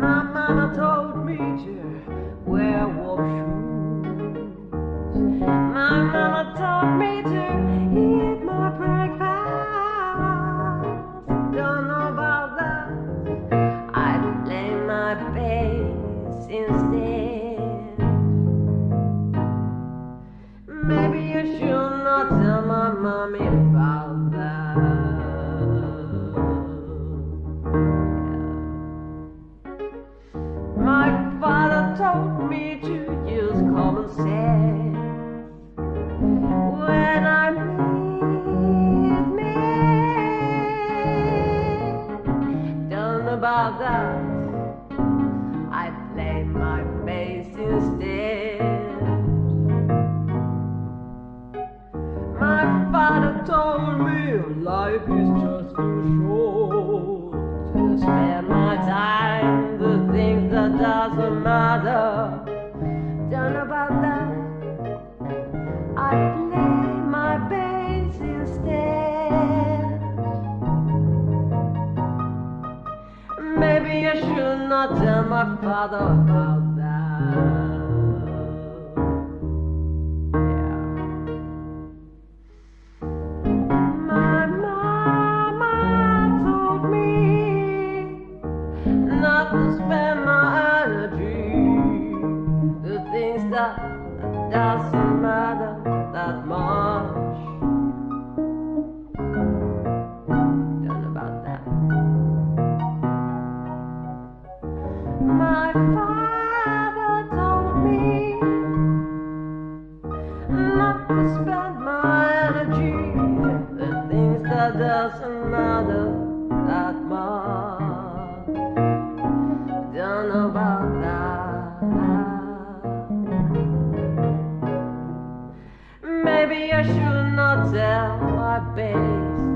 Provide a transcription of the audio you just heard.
My mama told me to wear wolf shoes. My mama told me. Told me to use common sense when I'm men. Don't know about that. I play my bass instead. My father told me life is just too short to spend Don't know about that. I play my bass instead. Maybe I should not tell my father about that. That doesn't matter that much. Don't know about that. My father told me not to spend my energy the things that doesn't matter Maybe I should not tell my base.